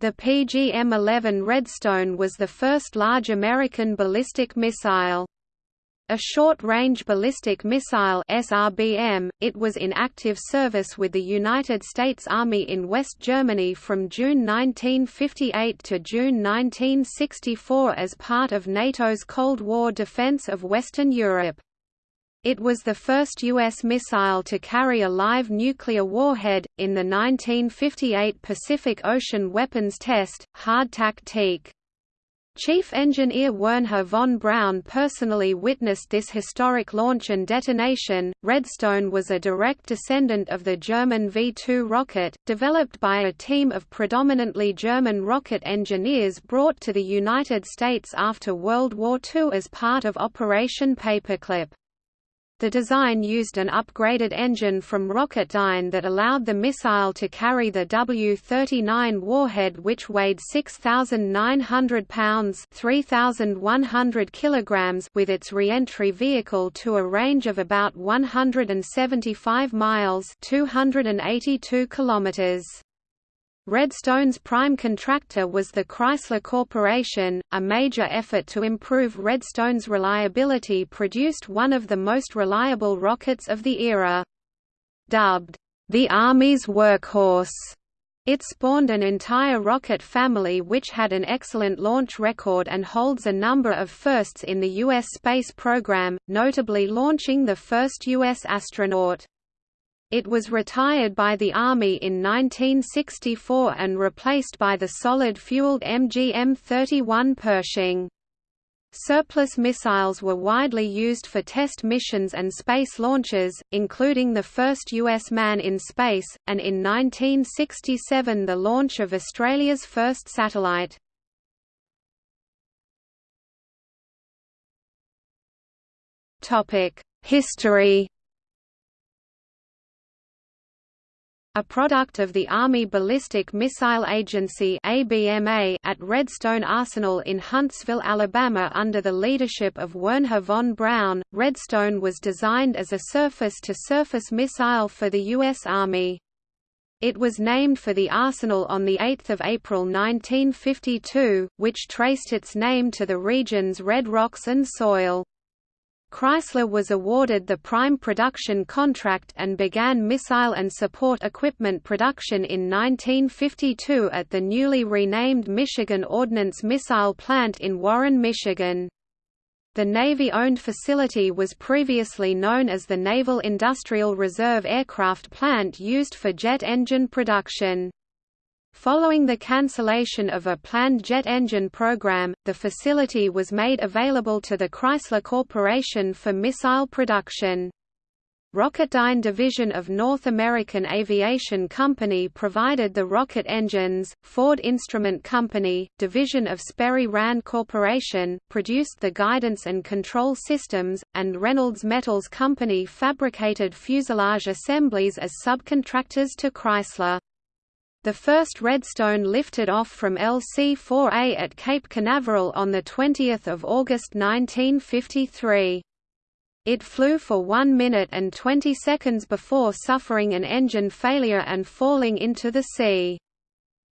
The PGM-11 Redstone was the first large American ballistic missile. A short-range ballistic missile SRBM, it was in active service with the United States Army in West Germany from June 1958 to June 1964 as part of NATO's Cold War defense of Western Europe. It was the first U.S. missile to carry a live nuclear warhead, in the 1958 Pacific Ocean Weapons Test, Hardtack Teak. Chief Engineer Wernher von Braun personally witnessed this historic launch and detonation. Redstone was a direct descendant of the German V 2 rocket, developed by a team of predominantly German rocket engineers brought to the United States after World War II as part of Operation Paperclip. The design used an upgraded engine from Rocketdyne that allowed the missile to carry the W-39 warhead which weighed 6,900 pounds 3,100 kilograms with its re-entry vehicle to a range of about 175 miles 282 kilometers. Redstone's prime contractor was the Chrysler Corporation. A major effort to improve Redstone's reliability produced one of the most reliable rockets of the era. Dubbed, the Army's workhorse, it spawned an entire rocket family which had an excellent launch record and holds a number of firsts in the U.S. space program, notably launching the first U.S. astronaut. It was retired by the Army in 1964 and replaced by the solid-fueled MGM-31 Pershing. Surplus missiles were widely used for test missions and space launches, including the first U.S. man in space, and in 1967 the launch of Australia's first satellite. History a product of the Army Ballistic Missile Agency ABMA at Redstone Arsenal in Huntsville, Alabama under the leadership of Wernher von Braun. Redstone was designed as a surface-to-surface -surface missile for the U.S. Army. It was named for the arsenal on 8 April 1952, which traced its name to the region's red rocks and soil. Chrysler was awarded the prime production contract and began missile and support equipment production in 1952 at the newly renamed Michigan Ordnance Missile Plant in Warren, Michigan. The Navy-owned facility was previously known as the Naval Industrial Reserve Aircraft Plant used for jet engine production. Following the cancellation of a planned jet engine program, the facility was made available to the Chrysler Corporation for missile production. Rocketdyne division of North American Aviation Company provided the rocket engines, Ford Instrument Company, division of Sperry Rand Corporation, produced the guidance and control systems, and Reynolds Metals Company fabricated fuselage assemblies as subcontractors to Chrysler. The first Redstone lifted off from LC-4A at Cape Canaveral on 20 August 1953. It flew for 1 minute and 20 seconds before suffering an engine failure and falling into the sea.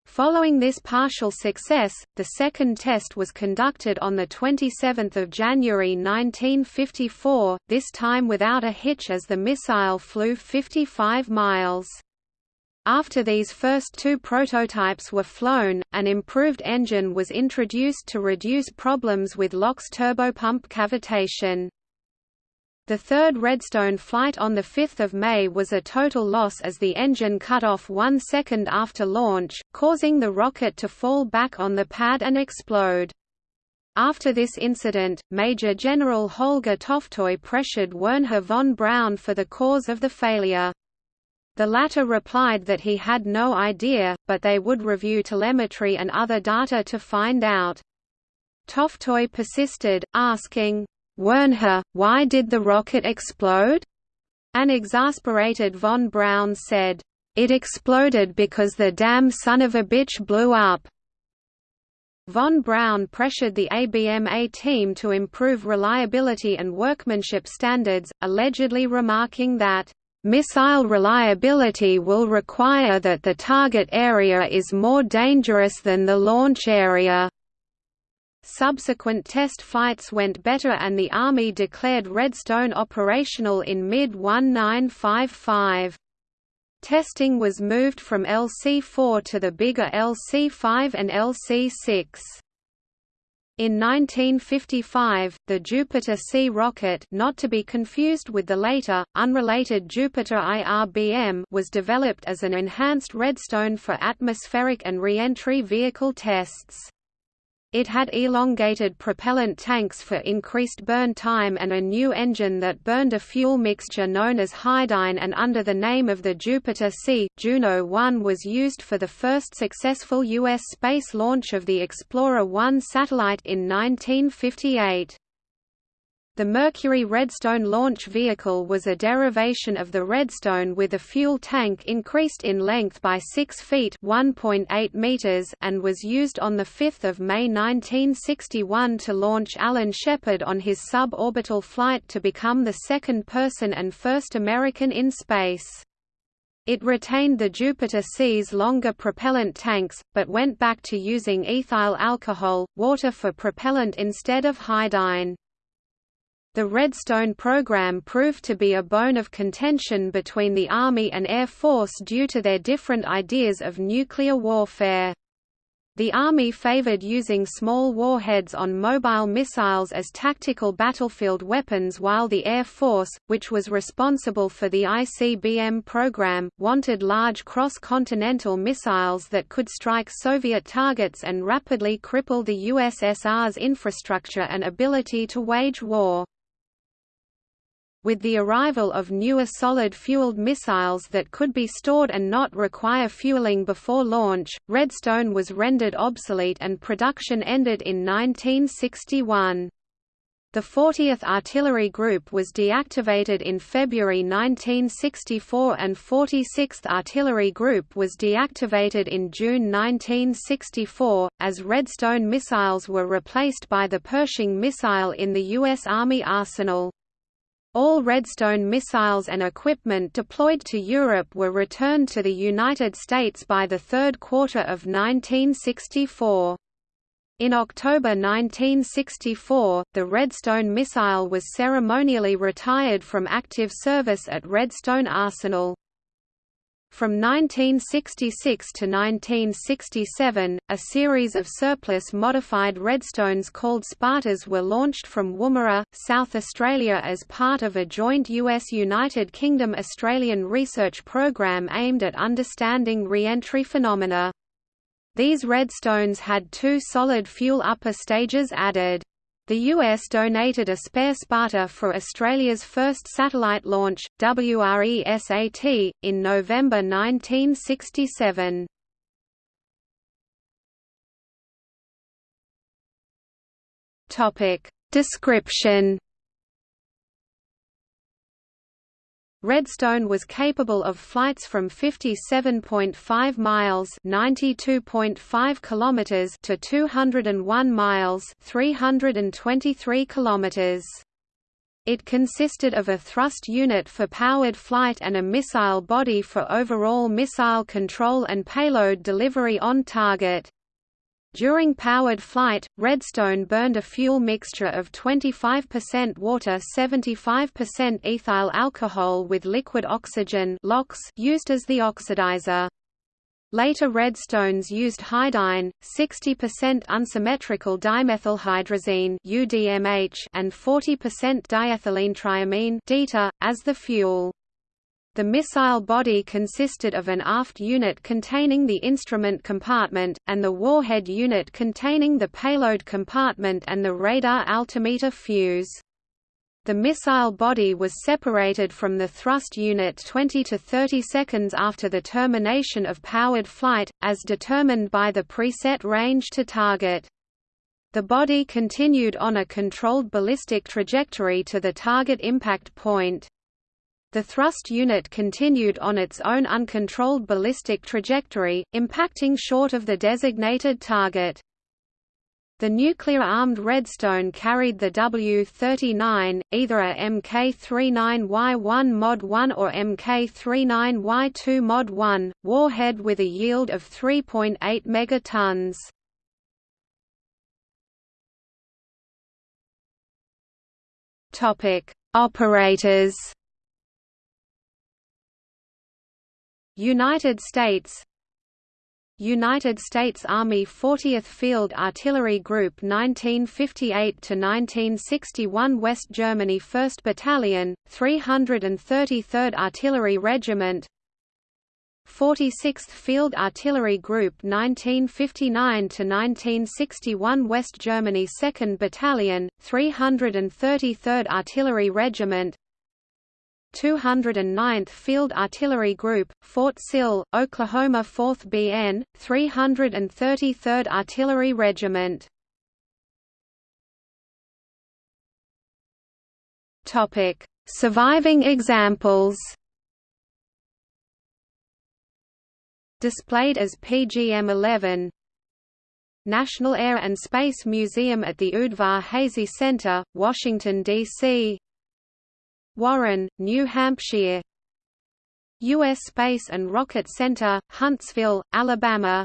Following this partial success, the second test was conducted on 27 January 1954, this time without a hitch as the missile flew 55 miles. After these first two prototypes were flown, an improved engine was introduced to reduce problems with LOX turbopump cavitation. The third Redstone flight on 5 May was a total loss as the engine cut off one second after launch, causing the rocket to fall back on the pad and explode. After this incident, Major General Holger Toftoy pressured Wernher von Braun for the cause of the failure. The latter replied that he had no idea, but they would review telemetry and other data to find out. Toftoy persisted, asking, Wernher, why did the rocket explode? An exasperated von Braun said, It exploded because the damn son of a bitch blew up. Von Braun pressured the ABMA team to improve reliability and workmanship standards, allegedly remarking that, Missile reliability will require that the target area is more dangerous than the launch area. Subsequent test flights went better and the Army declared Redstone operational in mid-1955. Testing was moved from LC-4 to the bigger LC-5 and LC-6. In 1955, the Jupiter C rocket not to be confused with the later, unrelated Jupiter IRBM was developed as an enhanced Redstone for atmospheric and re-entry vehicle tests. It had elongated propellant tanks for increased burn time and a new engine that burned a fuel mixture known as Hydyne and under the name of the Jupiter C, Juno 1 was used for the first successful U.S. space launch of the Explorer 1 satellite in 1958. The Mercury Redstone launch vehicle was a derivation of the Redstone with a fuel tank increased in length by 6 feet meters and was used on 5 May 1961 to launch Alan Shepard on his suborbital flight to become the second person and first American in space. It retained the Jupiter C's longer propellant tanks, but went back to using ethyl alcohol, water for propellant instead of Hydyne. The Redstone program proved to be a bone of contention between the Army and Air Force due to their different ideas of nuclear warfare. The Army favored using small warheads on mobile missiles as tactical battlefield weapons while the Air Force, which was responsible for the ICBM program, wanted large cross-continental missiles that could strike Soviet targets and rapidly cripple the USSR's infrastructure and ability to wage war. With the arrival of newer solid-fueled missiles that could be stored and not require fueling before launch, Redstone was rendered obsolete and production ended in 1961. The 40th Artillery Group was deactivated in February 1964 and 46th Artillery Group was deactivated in June 1964, as Redstone missiles were replaced by the Pershing missile in the U.S. Army arsenal. All Redstone missiles and equipment deployed to Europe were returned to the United States by the third quarter of 1964. In October 1964, the Redstone missile was ceremonially retired from active service at Redstone Arsenal. From 1966 to 1967, a series of surplus modified Redstones called Spartas were launched from Woomera, South Australia as part of a joint US-United Kingdom-Australian research program aimed at understanding re-entry phenomena. These Redstones had two solid fuel upper stages added. The US donated a spare Sparta for Australia's first satellite launch, WRESAT, in November 1967. Topic Description Redstone was capable of flights from 57.5 miles (92.5 kilometers) to 201 miles (323 kilometers). It consisted of a thrust unit for powered flight and a missile body for overall missile control and payload delivery on target. During powered flight, Redstone burned a fuel mixture of 25% water 75% ethyl alcohol with liquid oxygen used as the oxidizer. Later Redstones used Hydyne, 60% unsymmetrical dimethylhydrazine and 40% diethylene triamine diethylenetriamine as the fuel. The missile body consisted of an aft unit containing the instrument compartment, and the warhead unit containing the payload compartment and the radar altimeter fuse. The missile body was separated from the thrust unit 20 to 30 seconds after the termination of powered flight, as determined by the preset range to target. The body continued on a controlled ballistic trajectory to the target impact point. The thrust unit continued on its own uncontrolled ballistic trajectory, impacting short of the designated target. The nuclear-armed Redstone carried the W-39, either a Mk-39Y1 Mod 1 or Mk-39Y2 Mod 1, warhead with a yield of 3.8 megatons. Topic: Operators. United States United States Army 40th Field Artillery Group 1958–1961 West Germany 1st Battalion, 333rd Artillery Regiment 46th Field Artillery Group 1959–1961 West Germany 2nd Battalion, 333rd Artillery Regiment 209th Field Artillery Group, Fort Sill, Oklahoma 4th BN, 333rd Artillery Regiment. Topic: Surviving examples. Displayed as PGM-11 National Air and Space Museum at the Udvar-Hazy Center, Washington, D.C. Warren, New Hampshire. U.S. Space and Rocket Center, Huntsville, Alabama.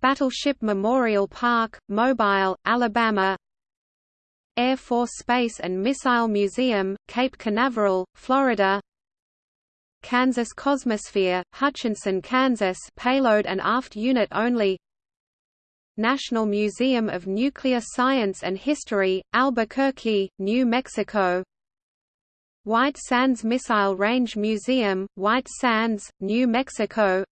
Battleship Memorial Park, Mobile, Alabama. Air Force Space and Missile Museum, Cape Canaveral, Florida. Kansas Cosmosphere, Hutchinson, Kansas payload and aft unit only. National Museum of Nuclear Science and History, Albuquerque, New Mexico White Sands Missile Range Museum, White Sands, New Mexico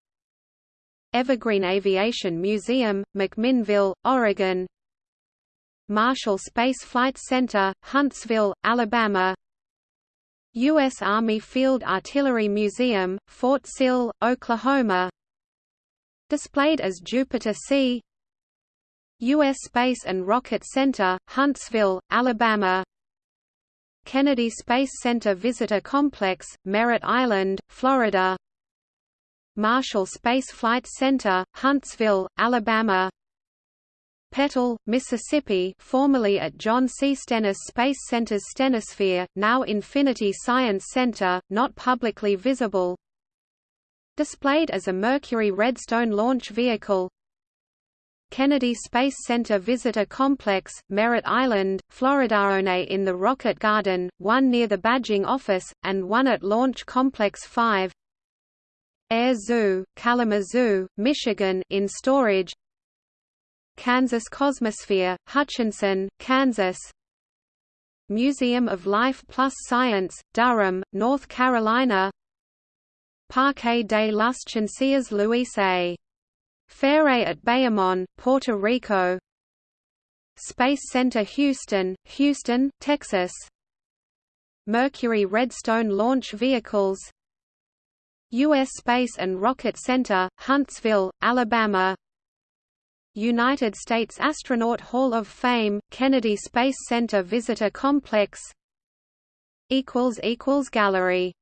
Evergreen Aviation Museum, McMinnville, Oregon Marshall Space Flight Center, Huntsville, Alabama U.S. Army Field Artillery Museum, Fort Sill, Oklahoma Displayed as Jupiter C U.S. Space and Rocket Center, Huntsville, Alabama Kennedy Space Center Visitor Complex, Merritt Island, Florida. Marshall Space Flight Center, Huntsville, Alabama. Petal, Mississippi formerly at John C. Stennis Space Center's StenniSphere, now Infinity Science Center, not publicly visible. Displayed as a Mercury Redstone launch vehicle Kennedy Space Center Visitor Complex, Merritt Island, Florida. in the Rocket Garden, one near the badging office, and one at Launch Complex 5 Air Zoo, Kalamazoo, Michigan in storage Kansas Cosmosphere, Hutchinson, Kansas Museum of Life Plus Science, Durham, North Carolina Parque de las Ciencias Luis A. Ferre at Bayamon, Puerto Rico. Space Center Houston, Houston, Texas. Mercury Redstone Launch Vehicles. U.S. Space and Rocket Center, Huntsville, Alabama. United States Astronaut Hall of Fame, Kennedy Space Center Visitor Complex. Gallery